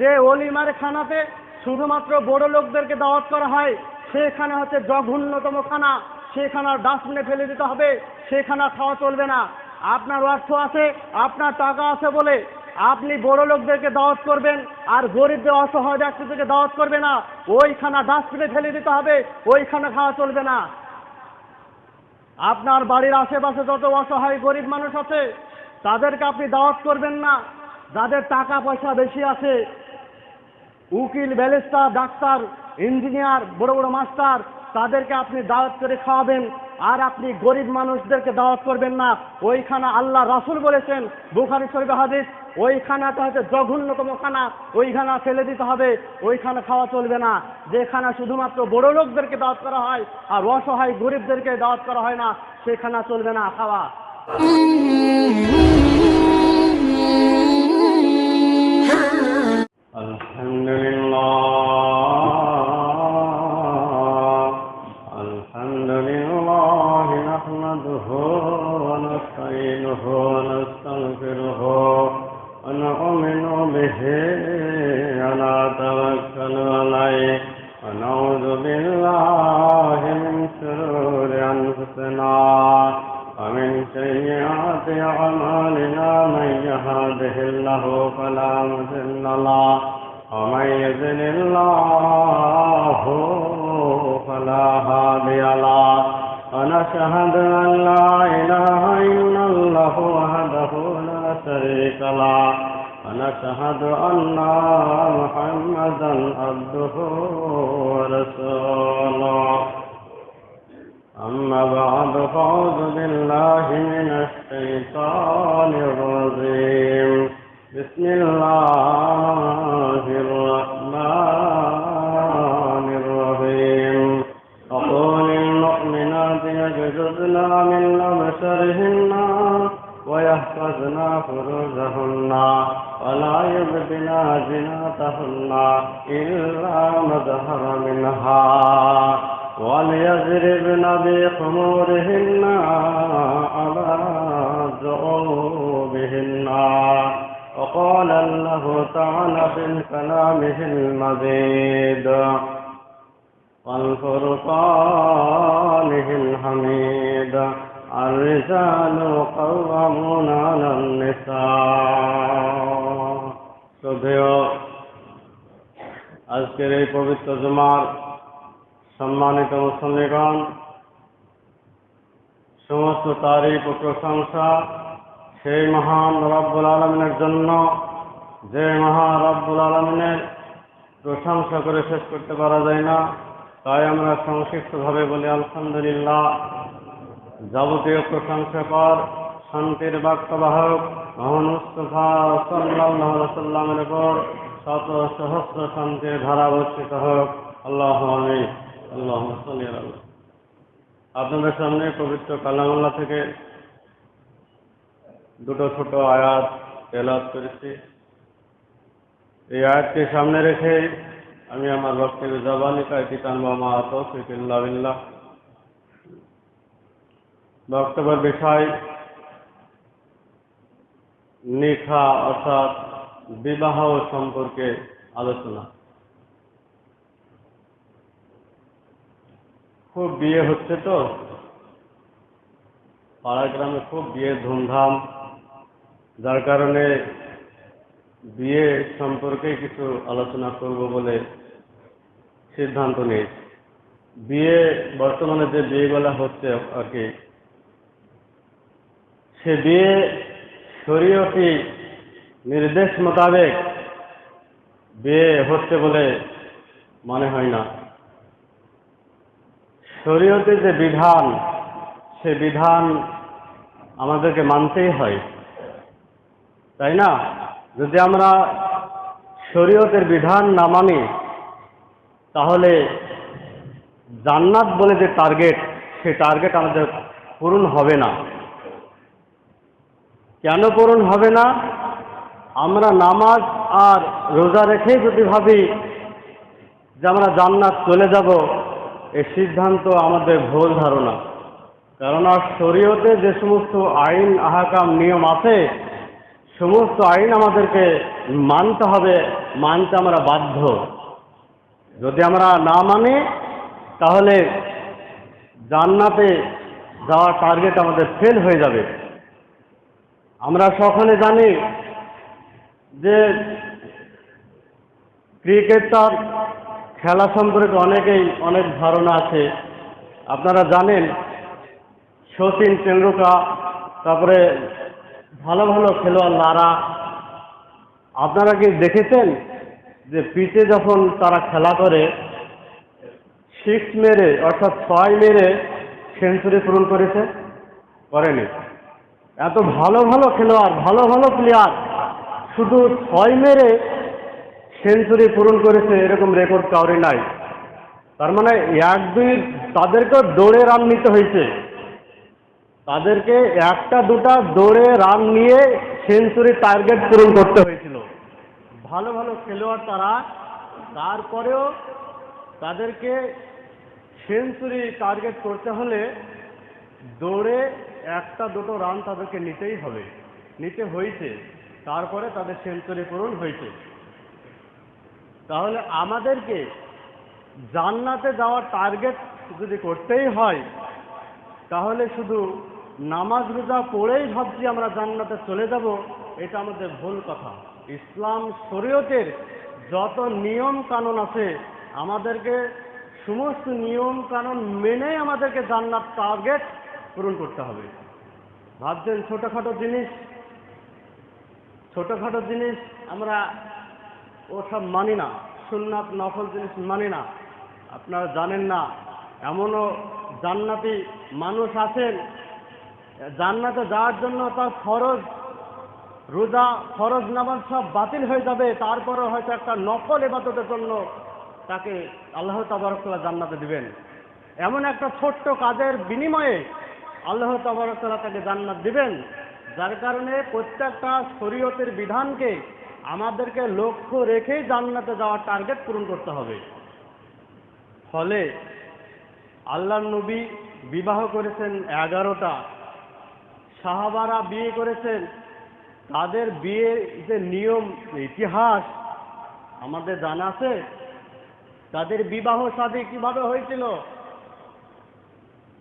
যে অলিমার খানাতে শুধুমাত্র বড় লোকদেরকে দাওয়াত করা হয়, সেখানে হচ্ছে জঘন্যতম খানা। সেখানে ডাস্টবিনে ফেলে দিতে হবে, সেখানে খাওয়া চলবে না। আপনার অর্থ আছে, আপনার টাকা আছে বলে আপনি বড় লোকদেরকে দাওয়াত করবেন, আর গরিবদের অসহায় ব্যক্তিদেরকে দাওয়াত করবে না। ওইখানা ডাস্টবিনে ফেলে দিতে হবে, ওইখানে খাওয়া চলবে না। আপনার বাড়ির আশেপাশে যত অসহায় গরিব মানুষ আছে, তাদেরকে আপনি দাওয়াত করবেন না। যাদের টাকা পয়সা বেশি আছে উকিল, ব্যারিস্টার, ডাক্তার, ইঞ্জিনিয়ার, বড় বড় মাস্টার, তাদেরকে আপনি দাওয়াত করে খাওয়াবেন, আর আপনি গরিব মানুষদেরকে দাওয়াত করবেন না। ওইখানা আল্লাহ রাসুল বলেছেন, বুখারি শরীফ হাদিস ওই খানাটা হচ্ছে জঘন্যতম খানা ওই খানা ফেলে দিতে হবে, ওইখানে খাওয়া চলবে না। যে খানা শুধুমাত্র বড় লোকদেরকে দাওয়াত করা হয়, আর অসহায় গরিবদেরকে দাওয়াত করা হয় না সে খানা চলবে না খাওয়া। প্রশংসা। সেই মহান রব্বুল আলমিনের জন্য যে মহান রব্বুল আলমিনের প্রশংসা করে শেষ করতে পারা যায় না, তাই আমরা সংক্ষিপ্তভাবে বলি, আলহামদুলিল্লাহ। যাবতীয় প্রশংসা কর শান্তির বাক্যবাহক মোহাম্মদ মুস্তফা সাল্লাহ সাল্লামের উপর শত সহস্র শান্তির ধারা বর্ষিত হোক। আল্লাহ আল্লাহ আপনাদের সামনে পবিত্র কালামুল্লাহ থেকে দুটো ছোট আয়াত তেলাত করেছি। এই আয়াতকে সামনে রেখে আমি আমার বক্তব্য জবানি কায়তি টানবো মা তৌফিকুল্লাহ বিল্লাহ বক্তব্যের বিষয়, নিখা অর্থাৎ বিবাহ সম্পর্কে আলোচনা। খুব বিয়ে হচ্ছে তো? পাড়া গ্রামে খুব বিয়ের ধুমধাম। যার কারণে বিয়ে সম্পর্কে কিছু আলোচনা করব বলে সিদ্ধান্ত নিয়েছি। বিয়ে বর্তমানে যে বিয়েগুলো হচ্ছে আর কি, সে বিয়ে শরীয়তি নির্দেশ মোতাবেক বিয়ে হচ্ছে বলে মনে হয় না। শরীয়তের যে বিধান, সে বিধান আমাদেরকে মানতেই হয়। তাই না? যদি আমরা শরীয়তের বিধান না মানি, তাহলে জান্নাত বলে যে টার্গেট সে টার্গেট আমাদের পূরণ হবে না। কেন পূরণ হবে না? আমরা নামাজ আর রোজা রেখেই যদি ভাবি যে আমরা জান্নাত চলে যাব এই সিদ্ধান্ত আমাদের ভুল ধারণা। কেননা শরীয়তে যে সমস্ত আইন, আহাকাম, নিয়ম আছে সমস্ত আইন আমাদেরকে মানতে হবে, মানতে আমরা বাধ্য। যদি আমরা না মানি, তাহলে জান্নাতে যাওয়ার টার্গেট আমাদের ফেল হয়ে যাবে। আমরা সকলে জানি যে ক্রিকেটার খেলা সম্পর্কে অনেকেই অনেক ধারণা আছে। আপনারা জানেন শচীন তেন্ডুলকার, তারপরে ভালো ভালো খেলোয়াড় লারা আপনারা কি দেখেছেন যে পিচে যখন তারা খেলা করে সিক্স মেরে অর্থাৎ ছয় মেরে সেঞ্চুরি পূরণ করেছে? করেনি। এত ভালো ভালো খেলোয়াড়, ভালো ভালো প্লেয়ার শুধু ছয় মেরে সেঞ্চুরি পূরণ করেছে এরকম রেকর্ড কাউরি নাই। তার মানে এক দুই তাদেরকেও দৌড়ে রান নিতে হয়েছে। তাদেরকে একটা, দুটা দৌড়ে রান নিয়ে সেঞ্চুরি টার্গেট পূরণ করতে হয়েছিল। ভালো ভালো খেলোয়াড় তারা। তারপরেও তাদেরকে সেঞ্চুরি টার্গেট করতে হলে দৌড়ে একটা, দুটো রান তাদেরকে নিতেই হবে। নিতে হয়েছে। তারপরে তাদের সেঞ্চুরি পূরণ হয়েছে। তাহলে আমাদেরকে জান্নাতে যাওয়ার টার্গেট যদি করতেই হয়, তাহলে শুধু নামাজ রোজা পড়েই ভাবছি আমরা জান্নাতে চলে যাব, এটা আমাদের ভুল কথা। ইসলাম শরীয়তের যত নিয়ম কানুন আছে, আমাদেরকে সমস্ত নিয়ম কানুন মেনে আমাদেরকে জান্নাত টার্গেট পূরণ করতে হবে। ভাবছেন ছোটোখাটো জিনিস ছোটোখাটো জিনিস আমরা ওসব মানি না, সুন্নাত, নফল জিনিস মানি না। আপনারা জানেন না, এমনও জান্নাতি মানুষ আছেন জান্নাতে যাওয়ার জন্য তার ফরজ রোজা, ফরজ নামাজ সব বাতিল হয়ে যাবে। তারপরে হয়তো একটা নকল এবাদতের জন্য তাকে আল্লাহ তাবারকতাল্লাহ জান্নাতে দিবেন। এমন একটা ছোট্ট কাজের বিনিময়ে আল্লাহ তাবারকতাল্লাহ তাকে জান্নাত দিবেন। যার কারণে প্রত্যেকটা শরীয়তের বিধানকে আমাদেরকে লক্ষ্য রেখেই জান্নাতে যাওয়ার টার্গেট পূরণ করতে হবে। ফলে আল্লাহ নবী বিবাহ করেছেন এগারোটা সাহাবারা বিয়ে করেছেন। তাদের বিয়ের যে নিয়ম, ইতিহাস আমাদের জানা আছে। তাদের বিবাহ শাদী কীভাবে হয়েছিল?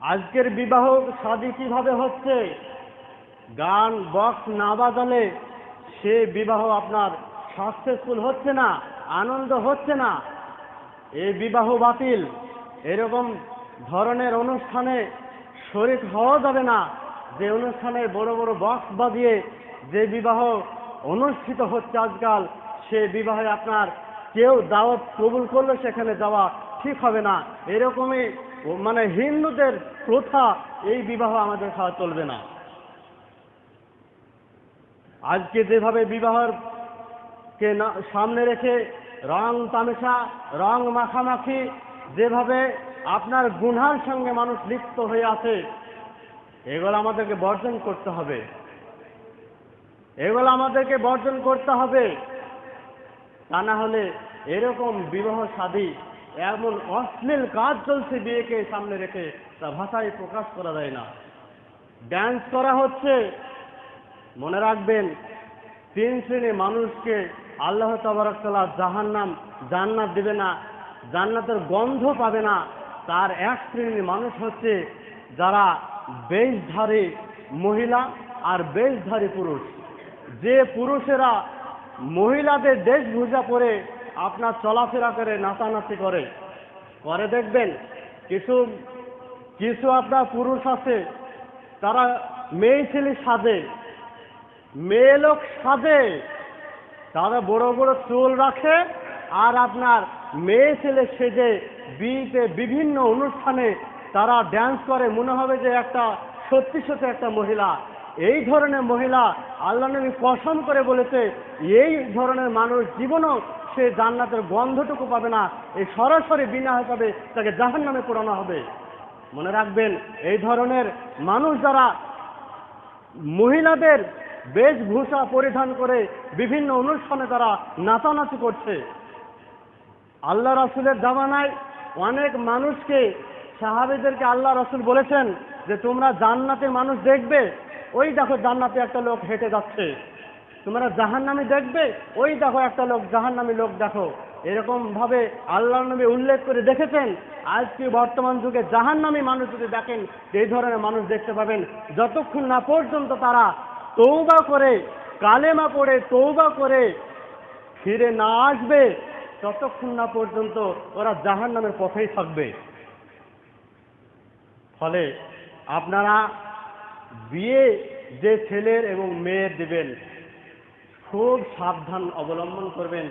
আজকের বিবাহ শাদী কীভাবে হচ্ছে? গান, বক্স না বাজালে সে বিবাহ আপনার সাকসেসফুল হচ্ছে না, আনন্দ হচ্ছে না। এই বিবাহ বাতিল। এরকম ধরনের অনুষ্ঠানে শরিক হওয়া যাবে না। যে অনুষ্ঠানে বড় বড় বক্স বাজিয়ে যে বিবাহ অনুষ্ঠিত হচ্ছে আজকাল, সে বিবাহে আপনার কেউ দাওয়াত কবুল করলে সেখানে যাওয়া ঠিক হবে না। এরকমই মানে হিন্দুদের প্রথা এই বিবাহ আমাদের খাওয়া চলবে না। আজকে যেভাবে বিবাহর কে সামনে রেখে রং তামেশা, রং মাখামাখি, যেভাবে আপনার গুনহার সঙ্গে মানুষ লিপ্ত হয়ে আছে এগুলো আমাদেরকে বর্জন করতে হবে। এগুলো আমাদেরকে বর্জন করতে হবে। তা না হলে এরকম বিবাহ শাদী এমন অশ্লীল কাজ চলছে বিয়েকে সামনে রেখে, তা ভাষায় প্রকাশ করা যায় না। ড্যান্স করা হচ্ছে। মনে রাখবেন, তিন শ্রেণির মানুষকে আল্লাহ তাবারকাল্লাহ জাহান্নাম জান্নাত দেবে না, জান্নাতের গন্ধ পাবে না। তার এক শ্রেণির মানুষ হচ্ছে যারা বেশধারী মহিলা আর বেশধারী পুরুষ। যে পুরুষেরা মহিলাদের দেশভূষা করে আপনার চলাফেরা করে, নাচানাচি করে করে দেখবেন কিছু কিছু আপনার পুরুষ আছে, তারা মেয়ে ছেলে সাজে, মেয়ে লোক সাজে, তারা বড় বড় চুল রাখে আর আপনার মেয়ে ছেলে সেজে বিয়েতে বিভিন্ন অনুষ্ঠানে তারা ড্যান্স করে, মনে হবে যে একটা সত্যি সত্যি একটা মহিলা। এই ধরনের মহিলা আল্লাহ নবী পছন্দ করে বলেছে, এই ধরনের মানুষ জীবনও সে জান্নাতের গন্ধটুকু পাবে না এই সরাসরি বিনা হিসাবে তাকে জাহান নামে পোড়ানো হবে। মনে রাখবেন, এই ধরনের মানুষ যারা মহিলাদের বেশভূষা পরিধান করে বিভিন্ন অনুষ্ঠানে তারা নাচানাচি করছে। আল্লাহ রাসুলের জামানায় অনেক মানুষকে সাহাবিদেরকে আল্লাহ রসুল বলেছেন যে তোমরা জান্নাতে মানুষ দেখবে, ওই দেখো জান্নাতে একটা লোক হেঁটে যাচ্ছে। তোমরা জাহান্নামী দেখবে, ওই দেখো একটা লোক জাহান্নামী লোক দেখো। এরকম ভাবে আল্লাহ নবী উল্লেখ করে দেখেছেন, আজকে বর্তমান যুগে জাহান্নামী মানুষ যদি দেখেন, এই ধরনের মানুষ দেখতে পাবেন। যতক্ষণ না পর্যন্ত তারা তৌবা করে, কালেমা পড়ে তৌবা করে ফিরে না আসবে, ততক্ষণ না পর্যন্ত ওরা জাহান্নামের পথেই থাকবে। ফলে আপনারা বিয়ে যে ছেলের এবং মেয়ের দেবেন, খুব সাবধান অবলম্বন করবেন।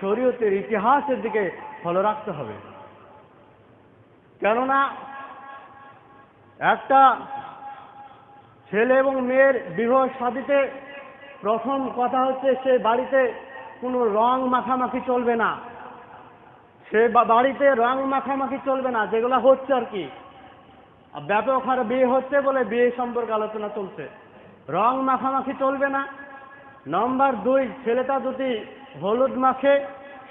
শরীয়তের ইতিহাসের দিকে ফলো রাখতে হবে। কেননা একটা ছেলে এবং মেয়ের বিবাহ সাদিতে প্রথম কথা হচ্ছে সে বাড়িতে কোনো রং মাখামাখি চলবে না। সে বাড়িতে রং মাখামাখি চলবে না, যেগুলো হচ্ছে আর কি। ব্যাপক হারে বিয়ে হচ্ছে বলে বিয়ে সম্পর্কে আলোচনা চলছে। রং মাখামাখি চলবে না। নম্বর দুই, ছেলেটা যদি হলুদ মাখে,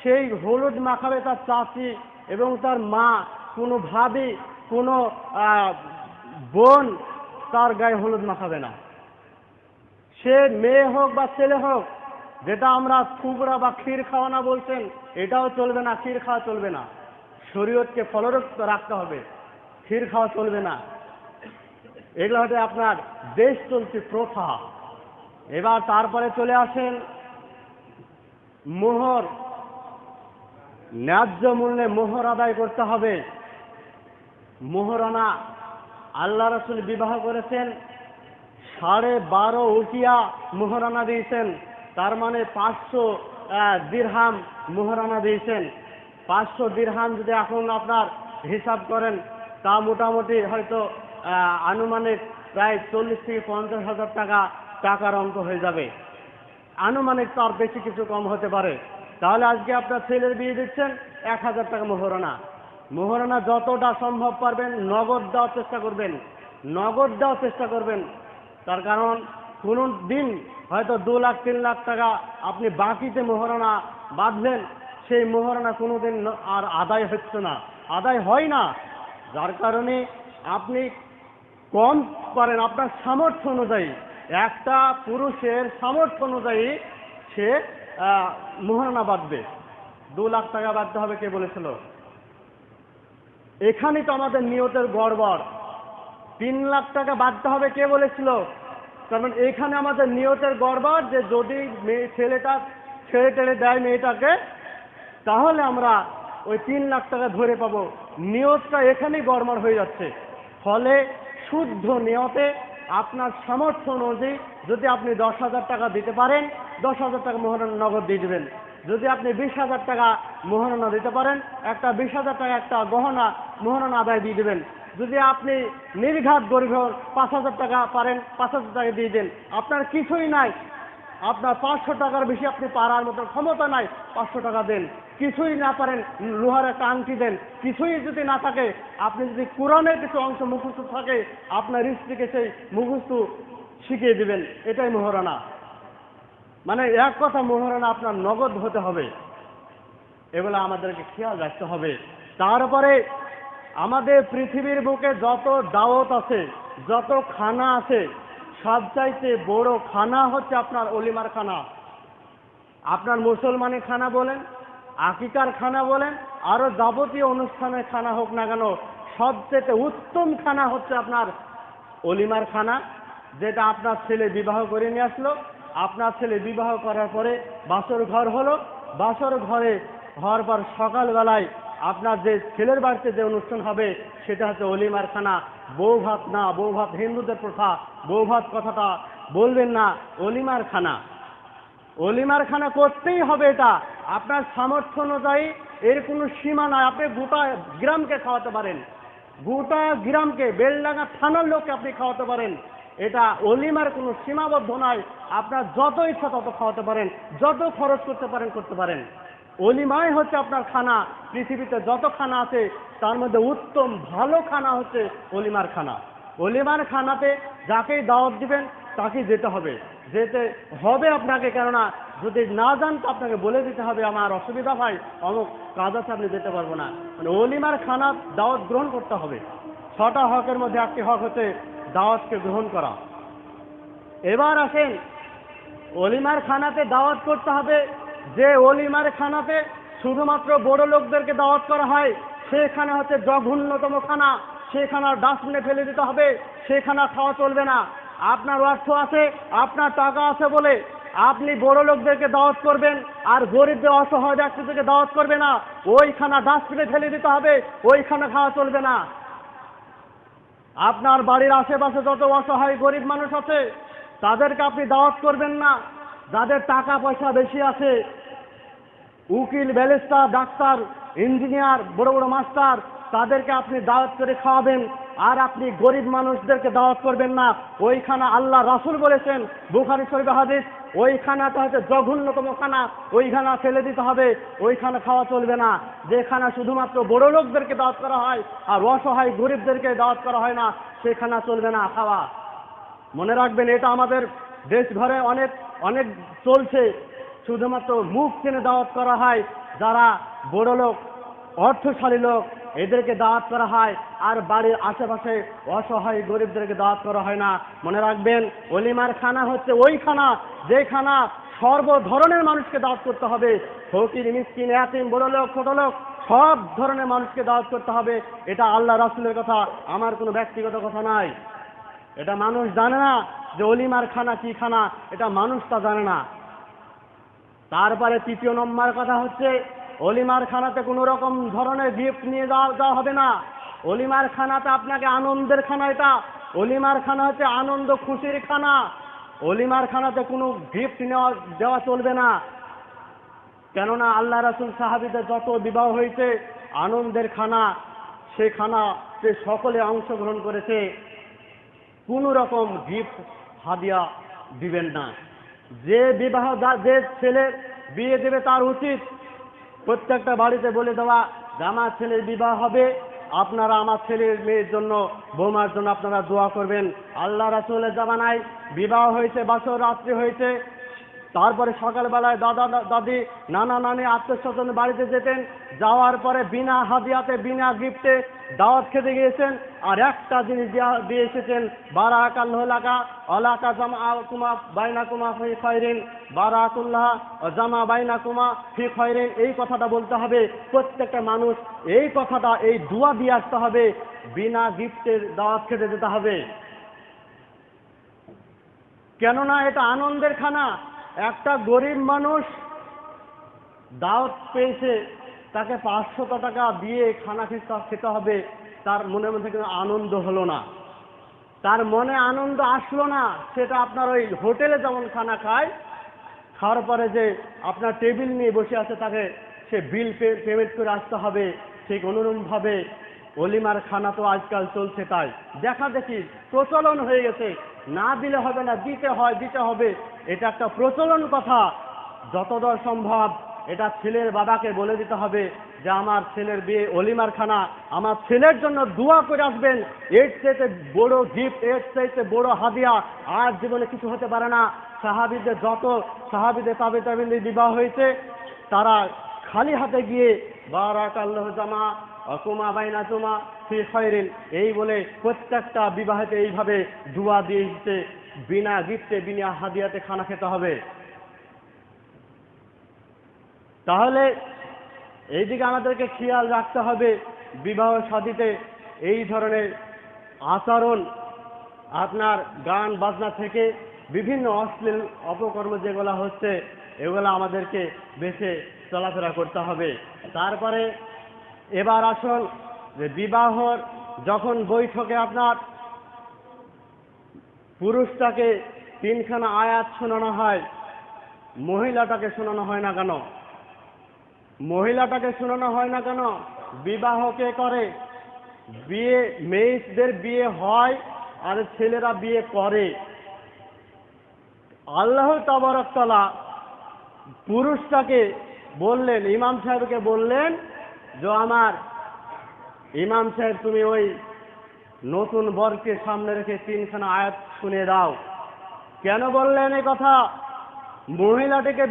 সেই হলুদ মাখাবে তার চাচি এবং তার মা, কোনো ভাবি, কোনো বোন তার গায়ে হলুদ মাখাবে না। সে মেয়ে হোক বা ছেলে হোক, যেটা আমরা থুবড়া বা ক্ষীর খাওয়ানা বলছেন, এটাও চলবে না, ক্ষীর খাওয়া চলবে না। শরীয়তকে ফলরক্ত রাখতে হবে। ক্ষীর খাওয়া চলবে না। এগুলো হচ্ছে আপনার দেশ চলছে প্রথা। এবার তারপরে চলে আসেন মোহর। ন্যায্য মূল্যে মোহর আদায় করতে হবে। মোহরানা আল্লাহ রসুল বিবাহ করেছেন, সাড়ে বারো উকিয়া মোহরানা দিয়েছেন, তার মানে পাঁচশো দিরহাম মোহরানা দিয়েছেন। পাঁচশো দিরহাম যদি এখন আপনার হিসাব করেন তা মোটামুটি হয়তো আনুমানিক প্রায় চল্লিশ থেকে পঞ্চাশ হাজার টাকা টাকার অঙ্ক হয়ে যাবে। আনুমানিক তার বেশি কিছু কম হতে পারে। তাহলে আজকে আপনার ছেলের বিয়ে দিচ্ছেন এক হাজার টাকা মোহরানা। মোহরানা যতটা সম্ভব পারবেন, নগদ দেওয়ার চেষ্টা করবেন। নগদ দেওয়ার চেষ্টা করবেন। তার কারণ, কোনো দিন হয়তো দু লাখ, তিন লাখ টাকা আপনি বাকিতে মোহরানা বাঁধলেন, সেই মোহরানা কোনো দিন আর আদায় হচ্ছে না। আদায় হয় না। যার কারণে আপনি কম পারেন আপনার সামর্থ্য অনুযায়ী। একটা পুরুষের সামর্থ্য অনুযায়ী সে আহ, মোহরানা বাঁধবে। দু লাখ টাকা বাঁধতে হবে কে বলেছিল? এখানে তো আমাদের নিয়তের গড়বড়। তিন লাখ টাকা বাঁধতে হবে কে বলেছিল? কারণ এখানে আমাদের নিয়তের গড়বড় যে যদি মেয়ে ছেলেটা ছেড়ে টেড়ে দেয় মেয়েটাকে তাহলে আমরা ওই তিন লাখ টাকা ধরে পাবো। নিয়তটা এখানেই গড়মার হয়ে যাচ্ছে। ফলে শুদ্ধ নিয়তে আপনার সামর্থ্য অনুযায়ী যদি আপনি দশ হাজার টাকা দিতে পারেন, দশ হাজার টাকা মোহরানা নগদ দিয়ে দেবেন। যদি আপনি বিশ হাজার টাকা মোহরানা দিতে পারেন, একটা বিশ হাজার টাকা একটা গহনা মোহরানা আদায় দিয়ে দেবেন। যদি আপনি নির্ঘাত গরিব পাঁচ হাজার টাকা পারেন, পাঁচ হাজার টাকা দিয়ে দেন। আপনার কিছুই নাই আপনার পাঁচশো টাকার বেশি আপনি পারার মতো ক্ষমতা নাই, পাঁচশো টাকা দেন। কিছুই না পারেন, লোহার একটা আংটি দেন। কিছুই যদি না থাকে, আপনি যদি কোরআনের কিছু অংশ মুখস্থ থাকে, আপনার স্ত্রীকে সেই মুখস্থ শিখিয়ে দিবেন। এটাই মোহরানা। মানে এক কথা মোহরানা, আপনার নগদ হতে হবে। এগুলো আমাদেরকে খেয়াল রাখতে হবে। তারপরে আমাদের পৃথিবীর বুকে যত দাওয়াত আছে, যত খানা আছে সবচাইতে বড় খানা হচ্ছে আপনার অলিমার খানা। আপনার মুসলমানের খানা বলেন, আকিকার খানা বলেন, আরও যাবতীয় অনুষ্ঠানের খানা হোক না কেন সবচেয়ে উত্তম খানা হচ্ছে আপনার অলিমার খানা, যেটা আপনার ছেলে বিবাহ করে নিয়ে আসলো। আপনার ছেলে বিবাহ করার পরে বাসর ঘর হলো। বাসর ঘরে হওয়ার পর সকালবেলায় আপনার যে ছেলের বাড়িতে যে অনুষ্ঠান হবে, সেটা হচ্ছে অলিমার খানা। বউ ভাত না, বউ ভাত হিন্দুদের প্রথা। বউ ভাত কথাটা বলবেন না অলিমার খানা। অলিমার খানা করতেই হবে এটা। আপনার সামর্থ্য অনুযায়ী এর কোনো সীমা নাই। আপনি গোটা গ্রামকে খাওয়াতে পারেন। গোটা গ্রামকে, বেলডাঙ্গা থানার লোককে আপনি খাওয়াতে পারেন। এটা অলিমার কোনো সীমাবদ্ধ নয় আপনার যত ইচ্ছা তত খাওয়াতে পারেন। যত খরচ করতে পারেন করতে পারেন। অলিমাই হচ্ছে আপনার খানা। পৃথিবীতে যত খানা আছে, তার মধ্যে উত্তম ভালো খানা হচ্ছে অলিমার খানা। অলিমার খানাতে যাকেই দাওয়াত দিবেন, তাকেই যেতে হবে। যেতে হবে আপনাকে, কেননা যদি না যান, তো আপনাকে বলে দিতে হবে, আমার অসুবিধা হয় অমুক কাজ আছে আপনি যেতে পারব না। মানে অলিমার খানা দাওয়াত গ্রহণ করতে হবে। ছটা হকের মধ্যে একটি হক হচ্ছে দাওয়াতকে গ্রহণ করা। এবার আসেন, অলিমার খানাতে দাওয়াত করতে হবে যে অলিমার খানাতে শুধুমাত্র বড় লোকদেরকে দাওয়াত করা হয়, সেখানে হচ্ছে জঘন্যতম খানা। সেখানে ডাস্টবিনে ফেলে দিতে হবে, সেখানে খাওয়া চলবে না। আপনার অর্থ আছে, আপনার টাকা আছে বলে আপনি বড় লোকদেরকে দাওয়াত করবেন আর গরিবদের অসহায় ব্যক্তিদেরকে দাওয়াত করবে না। ওই খানা ডাস্টবিনে ফেলে দিতে হবে ওই খানা খাওয়া চলবে না। আপনার বাড়ির আশেপাশে যত অসহায় গরিব মানুষ আছে, তাদেরকে আপনি দাওয়াত করবেন না। যাদের টাকা পয়সা বেশি আছে, উকিল, ব্যারিস্টার, ডাক্তার, ইঞ্জিনিয়ার, বড় বড় মাস্টার, তাদেরকে আপনি দাওয়াত করে খাওয়াবেন, আর আপনি গরিব মানুষদেরকে দাওয়াত করবেন না। ওইখানা আল্লাহ রাসুল বলেছেন, বুখারি শরীফ হাদিস খানাটা হচ্ছে জঘন্যতম খানা ওই খানা ফেলে দিতে হবে, ওইখানে খাওয়া চলবে না। যে খানা শুধুমাত্র বড় লোকদেরকে দাওয়াত করা হয়, আর অসহায় গরিবদেরকে দাওয়াত করা হয় না সেই খানা চলবে না খাওয়া। মনে রাখবেন, এটা আমাদের দেশ ঘরে অনেক অনেক চলছে, শুধুমাত্র মুখ চেনে দাওয়াত করা হয় যারা বড় লোক, অর্থশালী লোক, এদেরকে দাওয়াত করা হয়। আর বাড়ির আশেপাশে অসহায় গরিবদেরকে দাওয়াত করা হয় না। মনে রাখবেন, অলিমার খানা হচ্ছে ওই খানা, যে খানা সর্ব ধরনের মানুষকে দাওয়াত করতে হবে। ফকির, মিসকিন, এতিম, বড় লোক, ছোট লোক, সব ধরনের মানুষকে দাওয়াত করতে হবে। এটা আল্লাহ রাসুলের কথা, আমার কোনো ব্যক্তিগত কথা নাই। এটা মানুষ জানে না যে অলিমার খানা কি খানা, এটা মানুষ তা জানে না। তারপরে তৃতীয় নম্বর কথা হচ্ছে, অলিমার খানাতে কোনো রকম ধরনের গিফট নিয়ে যাওয়া যাওয়া হবে না। অলিমার খানাতে আপনাকে আনন্দের খানা এটা। অলিমার খানা হচ্ছে আনন্দ, খুশির খানা। অলিমার খানাতে কোনো গিফট নেওয়া দেওয়া চলবে না। কেননা আল্লাহ রাসুল সাহাবিদের যত বিবাহ হয়েছে, আনন্দের খানা, সে খানাতে সকলে অংশগ্রহণ করেছে। কোনো রকম গিফট হাদিয়া দিবেন না। যে বিবাহ যে ছেলে বিয়ে দেবে তার উচিত। প্রত্যেকটা বাড়িতে বলে দেওয়া যে আমার ছেলের বিবাহ হবে, আপনারা আমার ছেলের মেয়ের জন্য, বৌমার জন্য আপনারা দোয়া করবেন। আল্লাহ রাসুলের জামানায় বিবাহ হয়েছে, বাসর রাত্রি হয়েছে। তারপরে সকালবেলায় দাদা, দাদি, নানা, নানি, আত্মীয় স্বজন বাড়িতে যেতেন। যাওয়ার পরে বিনা হাদিয়াতে, বিনা গিফটে দাওয়াত খেতে গিয়েছেন, আর একটা জিনিস দিয়ে এসেছেন বারাকাল লাকা অলাকা জামা কুমা বাইনা কুমা ফি খয়রিন, বারাকুল্লাহ জামা বাইনা কুমা ফি খয়রিন, এই কথাটা বলতে হবে। প্রত্যেকটা মানুষ এই কথাটা, এই দুয়া দিয়ে আসতে হবে, বিনা গিফটের দাওয়াত খেতে যেতে হবে। কেননা এটা আনন্দের খানা, একটা গরিব মানুষ দাওয়াত পেয়েছে তাকে পাঁচশত টাকা দিয়ে খানা খেতে খেতে হবে, তার মনের মধ্যে কিন্তু আনন্দ হলো না। তার মনে আনন্দ আসলো না, সেটা আপনার ওই হোটেলে যেমন খানা খায়, খাওয়ার পরে যে আপনার টেবিল নিয়ে বসে আছে তাকে সে বিল পেমেন্ট করে আসতে হবে, ঠিক অনুরূপভাবে অলিমার খানা তো আজকাল চলছে তাই। দেখা দেখি প্রচলন হয়ে গেছে, না দিলে হবে না, দিতে হয়, দিতে হবে, এটা একটা প্রচলন কথা। যতদূর সম্ভব এটা ছেলের বাবাকে বলে দিতে হবে যে আমার ছেলের বিয়ে অলিমার খানা আমার ছেলের জন্য দোয়া করে আসবেন। এর চাইতে বড় গিফট এর চাইতে বড় হাদিয়া আর জীবনে কিছু হতে পারে না। সাহাবিদের যত সাহাবিদের তাবে তাবিদের বিবাহ হয়েছে, তারা খালি হাতে গিয়ে বারাক আল্লাহ জামা, অকুমা বাইনা তুমা ফি খয়রিন, এই বলে প্রত্যেকটা বিবাহেতে এইভাবে দুয়া দিয়ে বিনা গিফটে বিনা হাদিয়াতে খানা খেতে হবে। তাহলে এইদিকে আমাদেরকে খেয়াল রাখতে হবে বিবাহ শাদিতে এই ধরনের আচরণ আপনার গান বাজনা থেকে বিভিন্ন অশ্লীল অপকর্ম যেগুলো হচ্ছে, এগুলো আমাদেরকে বেছে চলাফেরা করতে হবে। তারপরে এবার আসল যে বিবাহর যখন বৈঠকে আপনার পুরুষটাকে তিনখানা আয়াত শোনানো হয়, মহিলাটাকে শোনানো হয় না কেন? মহিলাটাকে শোনানো হয় না কেন? বিবাহ কে করে? বিয়ে, মেয়েদের বিয়ে হয় আর ছেলেরা বিয়ে করে। আল্লাহ তাবারকতলা পুরুষটাকে বললেন, ইমাম সাহেবকে বললেন যে, আমার ইমাম সাহেব, তুমি ওই নতুন বরকে সামনে রেখে তিনখানা আয়াত শুনে দাও। কেন বললেন এই কথা? মহিলাটিকে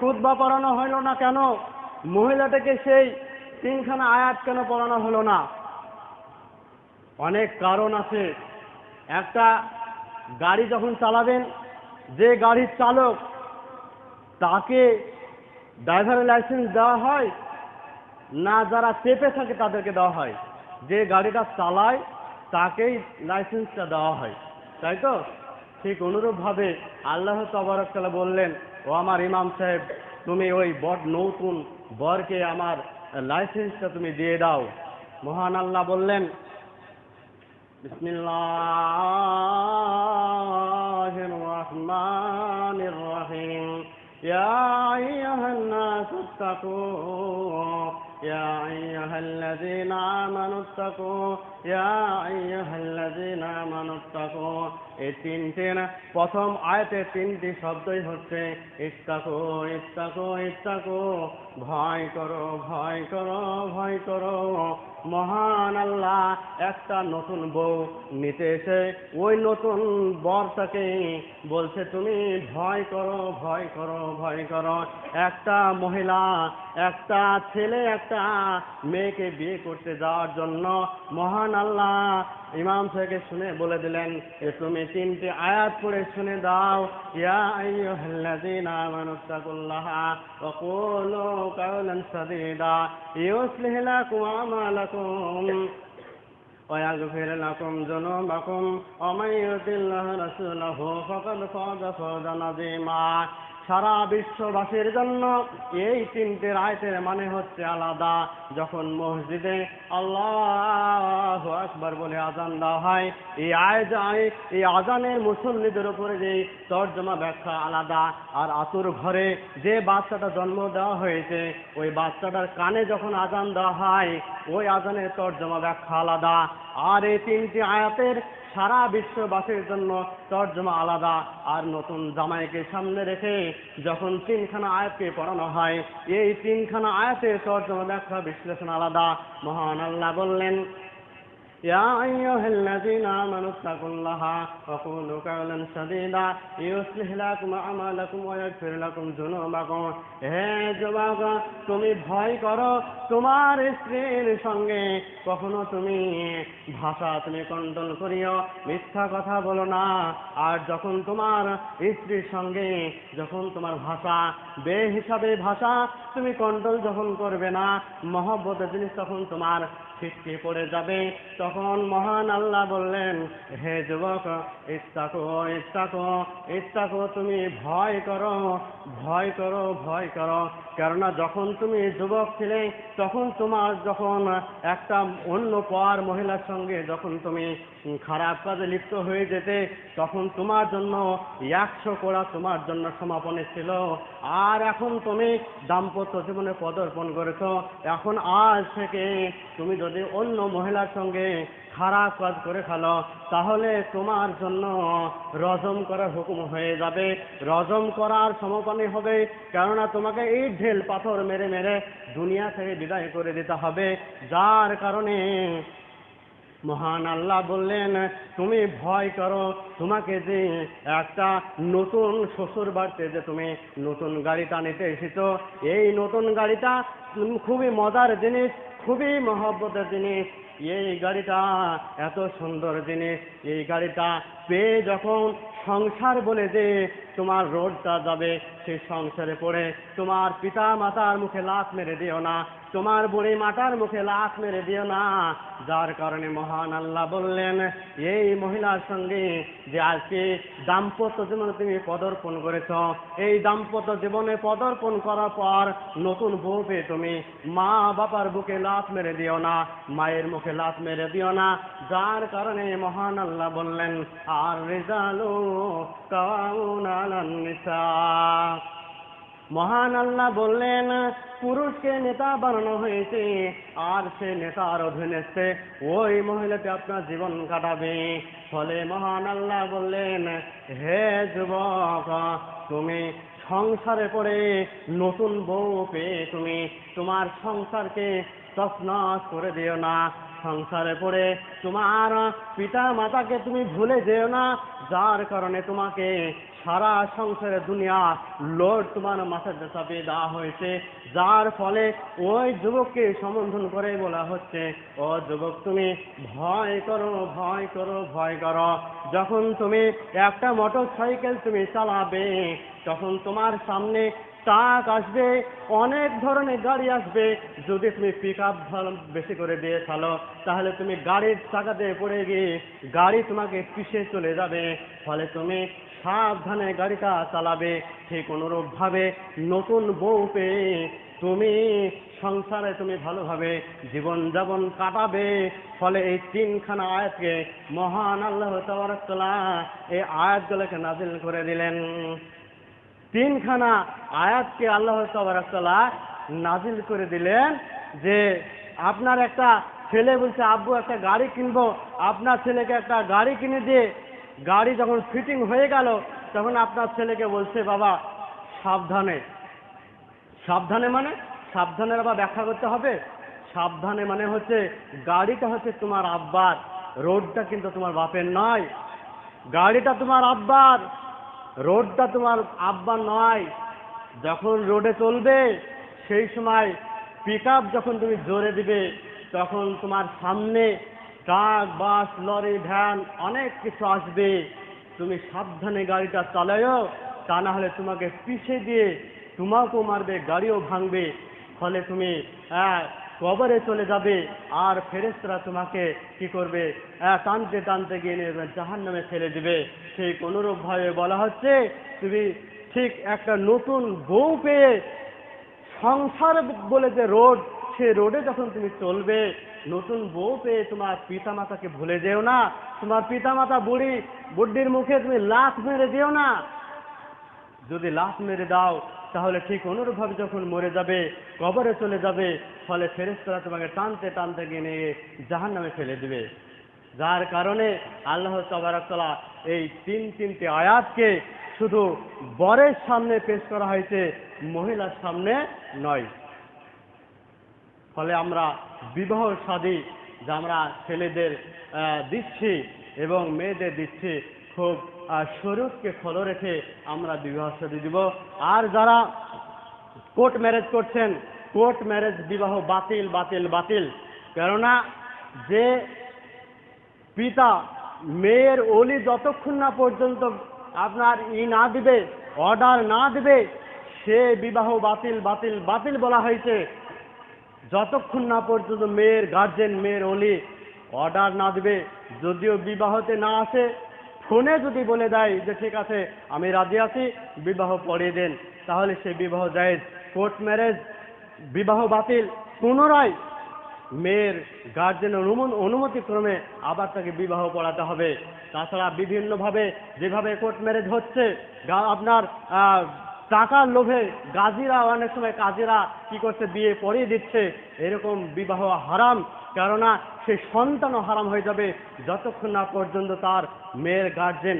খুদবা পড়ানো হলো না কেন? মহিলাটাকে সেই তিনখানা আয়াত কেন পড়ানো হলো না? অনেক কারণ আছে। একটা, গাড়ি যখন চালাবেন, যে গাড়ির চালক তাকে ড্রাইভারের লাইসেন্স দেওয়া হয়, না যারা চেপে থাকে তাদেরকে দেওয়া হয়। যে গাড়িটা চালায়, তাকেই লাইসেন্সটা দেওয়া হয়। তাই তো? ঠিক অনুরূপভাবে আল্লাহ তবরকালা বললেন, ও আমার ইমাম সাহেব তুমি ওই বট নতুন বরকে আমার লাইসেন্সটা তুমি দিয়ে দাও। মহান আল্লাহ বললেন, বিসমিল্লাহ রহমান রহিম। يا أيها الناس اتقوا يا أيها الذين آمنوا اتقوا يا أيها الذين آمنوا اتقوا এই তিনটির প্রথম আয়তে তিনটি শব্দই হচ্ছে ইস্তাকো ইস্তাকো ইস্তাকো ভয় করো ভয় করো ভয় করো মহান আল্লাহ, একটা নতুন বউ নিতে এসে ওই নতুন বরটাকে বলছে, তুমি ভয় করো ভয় করো ভয় করো। একটা মহিলা, একটা ছেলে, একটা মেয়েকে বিয়ে করতে যাওয়ার জন্য মহান আল্লাহ ইমাম সাহেবকে শুনে বলে দিলেন যে তুমি তিনটি আয়াত পড়ে শুনে দাও ইয়া আইয়ুহাল্লাযীনা আমানুত্তাকুল্লাহা ওয়া কুলু কাওলান সাদীদা ইউসলিহ লাকুম আমালাকুম ويغفر لكم ذنوبكم ومن يطع الله رسوله فقد فاز فوزا عظيما সারা বিশ্ববাসীর জন্য এই তিনটে রায়তের মানে হচ্ছে আলাদা। যখন মসজিদে আল্লাহ আকবার বলে আজান দেওয়া হয়, এই আয় এই আজানের মুসল্লিদের উপরে যে তর্জমা ব্যাখ্যা আলাদা। আর আতুর ঘরে যে বাচ্চাটা জন্ম দেওয়া হয়েছে, ওই বাচ্চাটার কানে যখন আজান দেওয়া হয়, ওই আজানের তর্জমা ব্যাখ্যা আলাদা। আর এই তিনটি আয়াতের সারা বিশ্ববাসীর জন্য তর্জমা আলাদা, আর নতুন জামাইকে সামনে রেখে যখন তিনখানা আয়াতকে পড়ানো হয়, এই তিনখানা আয়াতের তর্জমা ব্যাখ্যা বিশ্লেষণ আলাদা। মহান আল্লাহ বললেন يا أيها الذين آمنوا اتقوا الله وقولوا قولا سديدا يصلح لكم أعمالكم ويغفر لكم ذنوبكم হে যুবক তুমি ভয় করো তোমার স্ত্রীর সঙ্গে কখনো তুমি ভাষা তুমি কন্ট্রোল করিও মিথ্যা কথা বলো না আর যখন তোমার স্ত্রীর সঙ্গে যখন তোমার ভাষা বে হিসাবে ভাষা তুমি কন্ট্রোল যখন করবে না মহব্বতের জিনিস তখন তোমার ছিটকে পড়ে যাবে তখন মহান আল্লাহ বললেন, হে যুবক, ইস্তাকো ইস্তাকো ইস্তাকো, তুমি ভয় করো ভয় করো ভয় করো। কেননা যখন তুমি যুবক ছিলে, তখন তোমার যখন একটা অন্য পর মহিলার সঙ্গে যখন তুমি খারাপ কাজে লিপ্ত হয়ে যেতে, তখন তোমার জন্য একশো কোড়া তোমার জন্য সমাপনে ছিল। আর এখন তুমি দাম্পত্য জীবনে পদার্পণ করেছ। এখন আজ থেকে তুমি যদি অন্য মহিলার সঙ্গে খারাপ কাজ করে ফেলো। তাহলে তোমার জন্য রজম করার হুকুম হয়ে যাবে। রজম করার সমপানি হবে। কেননা তোমাকে এই ঢেল পাথর মেরে মেরে দুনিয়া থেকে বিদায় করে দিতে হবে। যার কারণে মহান আল্লাহ বললেন, তুমি ভয় করো। তোমাকে যে একটা নতুন শ্বশুর বাড়িতে যে তুমি নতুন গাড়িটা নিতে এসেছ, এই নতুন গাড়িটা খুবই মজার জিনিস, খুবই মহব্বতের জিনিস এই গাড়িটা এত সুন্দর জিনিস, এই গাড়িটা পেয়ে যখন সংসার বলে যে তোমার রোডটা যাবে, সেই সংসারে পড়ে তোমার পিতা মাতার মুখে লাত মেরে দিও না। তোমার বুড়ি মাতার মুখে লাশ মেরে দিও না। যার কারণে মহান আল্লাহ বললেন, এই মহিলার সঙ্গে যে আজকে দাম্পত্য জীবনে তুমি পদার্পণ করেছ, এই দাম্পত্য জীবনে পদার্পণ করার পর নতুন বউ পেয়ে তুমি মা বাবার বুকে লাত মেরে দিও না, মায়ের মুখে লাত মেরে দিও না। যার কারণে মহান আল্লাহ বললেন, আর রেজালু কাউন আলান নিসা মহান আল্লাহ বললেন, পুরুষকে নেতা বানানো হয়েছে, আর সে নেতার অধীনে ওই মহিলাকে আপনার জীবন কাটাবে। ফলে মহান আল্লাহ বললেন, হে যুবক, তুমি সংসারে পড়ে নতুন বউ পেয়ে তুমি তোমার সংসারকে তছনছ করে দিও না। সংসারে পড়ে তোমার পিতা মাতাকে তুমি ভুলে যেও না। যার কারণে তোমাকে সারা সংসারে দুনিয়া লোড তোমার মাথাতে চাপিয়ে দেওয়া হয়েছে। যার ফলে ওই যুবককে সম্বোধন করে বলা হচ্ছে, ও যুবক, তুমি ভয় করো ভয় করো ভয় করো। যখন তুমি একটা মোটর সাইকেল তুমি চালাবে, তখন তোমার সামনে ট্রাক আসবে, অনেক ধরনের গাড়ি আসবে। যদি তুমি পিক আপ বেশি করে দিয়ে ফেলো, তাহলে তুমি গাড়ির চাকাতে পড়ে গিয়ে গাড়ি তোমাকে পিছিয়ে চলে যাবে। ফলে তুমি সাবধানে গাড়িটা চালাবে। ঠিক অনুরূপভাবে নতুন বউ পেয়ে তুমি সংসারে তুমি ভালোভাবে জীবনযাপন কাটাবে। ফলে এই তিনখানা আয়াতকে মহান আল্লাহ তাবারাকাল্লাহ এই আয়াতগুলোকে নাজিল করে দিলেন। তিনখানা আয়াতকে আল্লাহ তাবারাকাল্লাহ নাজিল করে দিলেন যে আপনার একটা ছেলে বলছে, আব্বু, একটা গাড়ি কিনবো। আপনার ছেলেকে একটা গাড়ি কিনে দিয়ে গাড়ি যখন ফিটিং হয়ে গেল, তখন আপনার ছেলেকে বলছে, বাবা, সাবধানে। সাবধানে মানে? সাবধানের আবার ব্যাখ্যা করতে হবে। সাবধানে মানে হচ্ছে গাড়িটা হচ্ছে তোমার আব্বার, রোডটা কিন্তু তোমার বাপের নয়। গাড়িটা তোমার আব্বার। রোডটা তোমার আব্বা নয়, যখন রোডে চলবে, সেই সময় পিক যখন তুমি জোরে দিবে, তখন তোমার সামনে ট্রাক, বাস, লরি, ভ্যান অনেক কিছু আসবে। তুমি সাবধানে গাড়িটা চালায়ও, তা না হলে তোমাকে পিছিয়ে দিয়ে তোমাকেও মারবে, গাড়িও ভাঙবে। ফলে তুমি কবরে চলে যাবে, আর ফেরেস্তরা তোমাকে কি করবে? টানতে টানতে গিয়ে জাহান নামে ফেলে দিবে। সেই অনুরূপভাবে বলা হচ্ছে, তুমি ঠিক একটা নতুন বউ পেয়ে সংসার বলে যে রোড, সে রোডে যখন তুমি চলবে, নতুন বউ পেয়ে তোমার পিতা মাতাকে ভুলে যেও না। তোমার পিতা মাতা বুড়ি, বুড্ডির মুখে তুমি লাথ মেরে যেও না। যদি লাথ মেরে দাও তাহলে ঠিক অনুরূপভাবে যখন মরে যাবে, কবরে চলে যাবে, ফলে ফেরেস্তরা তোমাকে টানতে টানতে গিয়ে নিয়ে জাহান নামে ফেলে দিবে। যার কারণে আল্লাহ তবরাকতলা এই তিন তিনটি আয়াতকে শুধু বরের সামনে পেশ করা হয়েছে, মহিলার সামনে নয়। ফলে আমরা বিবাহ সাদী যা আমরা ছেলেদের দিচ্ছি এবং মেয়েদের দিচ্ছি, খুব শরীরকে ফলো রেখে আমরা বিবাহ সাদী দিব। আর যারা কোর্ট ম্যারেজ করছেন, কোর্ট ম্যারেজ বিবাহ বাতিল বাতিল বাতিল। কেননা যে পিতা মেয়ের অলি যতক্ষণ না পর্যন্ত আপনার ই না দিবে, অর্ডার না দিবে, সে বিবাহ বাতিল বাতিল বাতিল বলা হয়েছে। যতক্ষণ না পর্যন্ত মেয়ের গার্জেন মেয়ের অলি অর্ডার না দিবে, যদিও বিবাহতে না আসে ফোনে যদি বলে দেয় যে, ঠিক আছে, আমি রাজি আছি, বিবাহ পড়িয়ে দেন। তাহলে সে বিবাহ জায়েজ। কোর্ট ম্যারেজ, বিবাহ বাতিল। পুনরায় মেয়ের গার্জেন অনুমন, অনুমতিক্রমে আবার তাকে বিবাহ পড়াতে হবে। তাছাড়া বিভিন্নভাবে যেভাবে কোর্ট ম্যারেজ হচ্ছে আপনার টাকার লোভে গাজীরা, অনেক সময় কাজীরা কি করছে, বিয়ে পড়িয়ে দিচ্ছে। এরকম বিবাহ হারাম, কেননা সে সন্তানও হারাম হয়ে যাবে যতক্ষণ না পর্যন্ত তার মেয়ের গার্জেন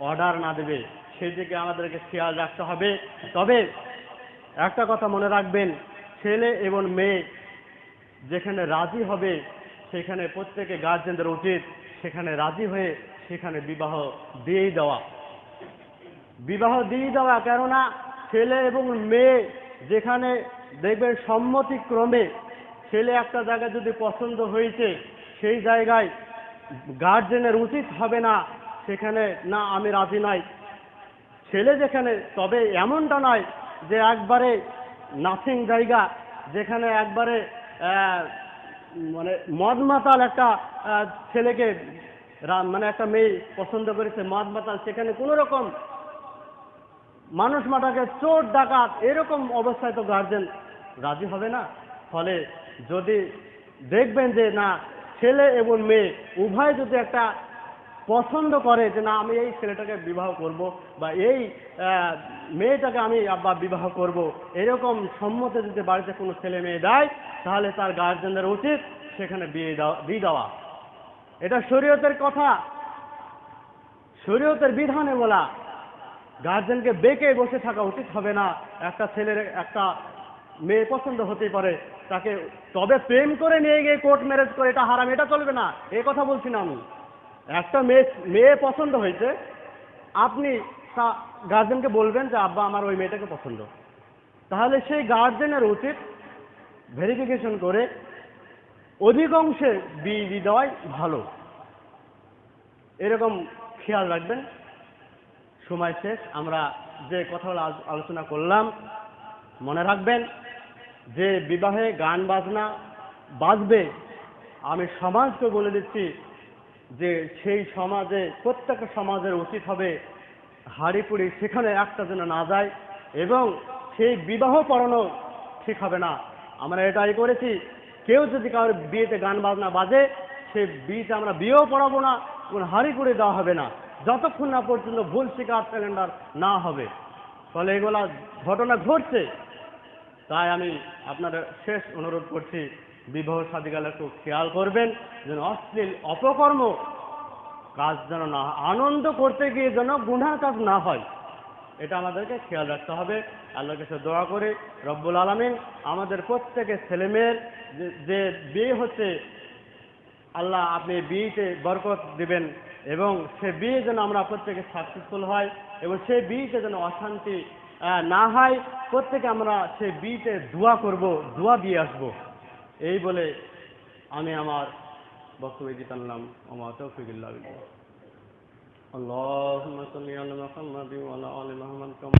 অর্ডার না দেবে। সেদিকে আমাদেরকে খেয়াল রাখতে হবে। তবে একটা কথা মনে রাখবেন, ছেলে এবং মেয়ে যেখানে রাজি হবে, সেখানে প্রত্যেকে গার্জেনদের উচিত। সেখানে রাজি হয়ে সেখানে বিবাহ দিয়েই দেওয়া। বিবাহ দিয়ে দেওয়া কেননা ছেলে এবং মেয়ে যেখানে দেখবেন সম্মতিক্রমে ছেলে একটা জায়গায় যদি পছন্দ হয়েছে, সেই জায়গায় গার্জেনের উচিত হবে না, সেখানে না আমি রাজি নাই। ছেলে যেখানে, তবে এমনটা নয় যে একবারে নাথিং জায়গা, যেখানে একবারে মানে মদ মাতাল একটা ছেলেকে মানে একটা মেয়ে পছন্দ করেছে মদ মাতাল সেখানে কোনো রকম মানুষ মাটাকে চোর, ডাকাত এরকম অবস্থায় তো গার্জেন রাজি হবে না। ফলে যদি দেখবেন যে না, ছেলে এবং মেয়ে উভয় যদি একটা পছন্দ করে যে না, আমি এই ছেলেটাকে বিবাহ করব বা এই মেয়েটাকে আমি আব্বা বিবাহ করব, এরকম সম্মতে যদি বাড়িতে কোনো ছেলে মেয়ে দেয় তাহলে তার গার্জেনদের উচিত সেখানে বিয়ে দেওয়া দিয়ে দেওয়া। এটা শরীয়তের কথা। শরীয়তের বিধানে বলা গার্জেনকে বেঁকে বসে থাকা উচিত হবে না। একটা ছেলের, একটা মেয়ে পছন্দ হতেই পারে। তাকে তবে প্রেম করে নিয়ে গিয়ে কোর্ট ম্যারেজ করে, এটা হারাম, এটা চলবে না। এ কথা বলছি না আমি। একটা মেয়ে মেয়ে পছন্দ হয়েছে। আপনি তা গার্জেনকে বলবেন যে, আব্বা, আমার ওই মেয়েটাকে পছন্দ। তাহলে সেই গার্জেনের উচিত ভেরিফিকেশন করে অধিকাংশে বিয়ে দেওয়াই ভালো। এরকম খেয়াল রাখবেন। সময় শেষ, আমরা যে কথাগুলো আলোচনা করলাম, মনে রাখবেন, যে বিবাহে গান বাজনা বাজবে, আমি সমাজকে বলে দিচ্ছি যে সেই সমাজে প্রত্যেক সমাজের উচিত হবে হাড়িপুড়ি সেখানে একটা যেন না যায় এবং সেই বিবাহ পড়ানো ঠিক হবে না। আমরা এটাই করেছি। কেউ যদি কারোর বিয়েতে গান বাজনা বাজে, সে বিয়েতে আমরা বিয়েও পড়াবো না এবং হাড়িপুড়ি দেওয়া হবে না। যতক্ষণ না পর্যন্ত ভুল শিকার সিলিন্ডার না হবে, ফলে এগুলা ঘটনা ঘটছে তাই আমি আপনাদের শেষ অনুরোধ করছি, বিবাহ সাদিকালে একটু খেয়াল করবেন, যেন অশ্লীল অপকর্ম কাজ যেন না। আনন্দ করতে গিয়ে যেন গুনার কাজ না হয়, এটা আমাদেরকে খেয়াল রাখতে হবে আল্লাহর কাছে দোয়া করে, রব্বুল আলমিন আমাদের প্রত্যেকের ছেলেমেয়ের যে বিয়ে হচ্ছে, আল্লাহ আপনি বিয়েতে বরকত দিবেন এবং সে বিয়ে যেন আমরা প্রত্যেকে সাকসেসফুল হয় এবং সেই বিয়েতে যেন অশান্তি আহ, না হয় প্রত্যেকে আমরা সেই বিয়েতে দোয়া করব দোয়া দিয়ে আসব এই বলে আমি আমার বক্তব্য দিতে আনলাম আমার তৌফিকুল্লাহ বিল্লাহ। اللهم صل على محمد وعلى ال محمد كما